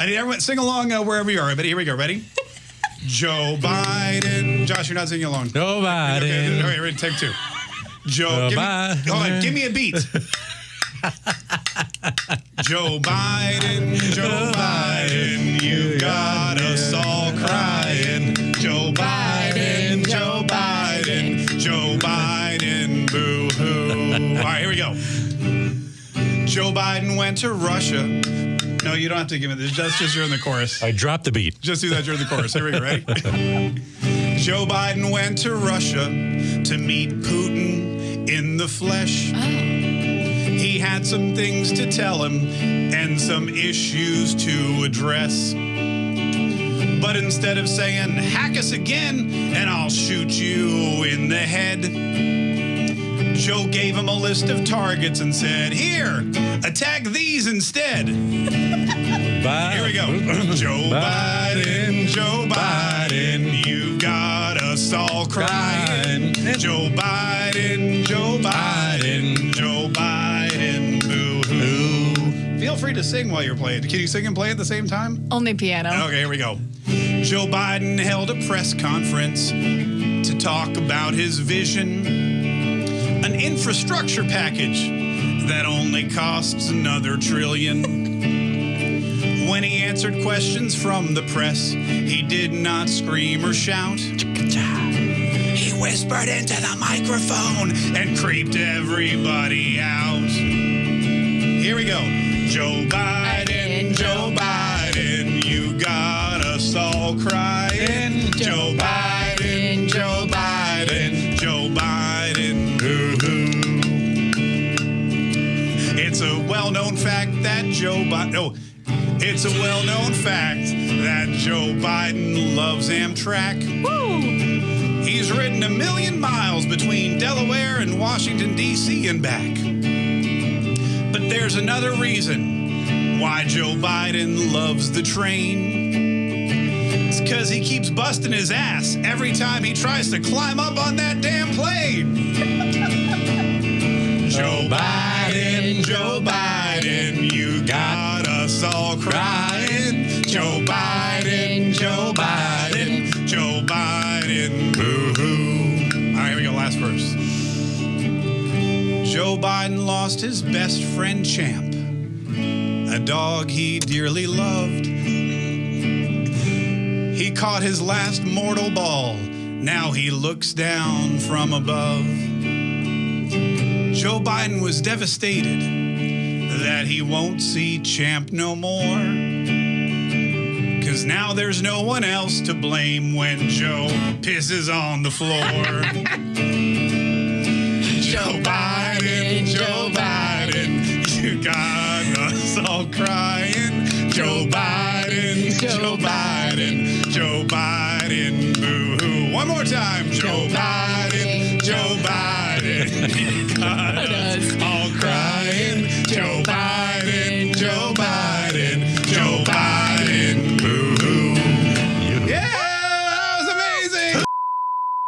I need everyone sing along uh, wherever you are. But here we go. Ready? Joe Biden. Josh, you're not singing along. Joe Okay, Biden. okay, ready? Take two. Joe, Joe give me, Biden. hold on, give me a beat. Joe Biden, Joe Biden, you got us all crying. Joe Biden, Joe Biden, Joe Biden, boo hoo. All right, here we go. Joe Biden went to Russia. No, you don't have to give it. That's just during the chorus. I dropped the beat. Just do that during the chorus. Here we go. Ready? Joe Biden went to Russia to meet Putin in the flesh. Oh. He had some things to tell him and some issues to address. But instead of saying, hack us again and I'll shoot you in the head, Joe gave him a list of targets and said, Here, attack these instead. Here we go. Joe Biden, Joe Biden, you got us all crying. Joe Biden, Joe Biden, Joe Biden, boo hoo. Feel free to sing while you're playing. Can you sing and play at the same time? Only piano. Okay, here we go. Joe Biden held a press conference to talk about his vision, an infrastructure package that only costs another trillion. When he answered questions from the press, he did not scream or shout. He whispered into the microphone and creeped everybody out. Here we go. Joe Biden, Joe Biden, you got us all crying. Joe Biden, It's a well known fact that Joe Biden. Oh, it's a well known fact that Joe Biden loves Amtrak. Woo! He's ridden a million miles between Delaware and Washington, D.C. and back. But there's another reason why Joe Biden loves the train. It's because he keeps busting his ass every time he tries to climb up on that damn plane. Joe oh, Biden, Joe Biden, you got us all crying. Joe Biden, Joe Biden, Joe Biden, boo hoo. All right, here we go. Last verse. Joe Biden lost his best friend, Champ, a dog he dearly loved. He caught his last mortal ball. Now he looks down from above. Joe Biden was devastated that he won't see Champ no more. Cause now there's no one else to blame when Joe pisses on the floor. Joe Biden, Joe Biden, you got us all crying. Joe Biden, Joe Biden, Joe Biden, boo hoo. One more time. Joe Biden, Joe Biden, you got us all crying. Joe Biden,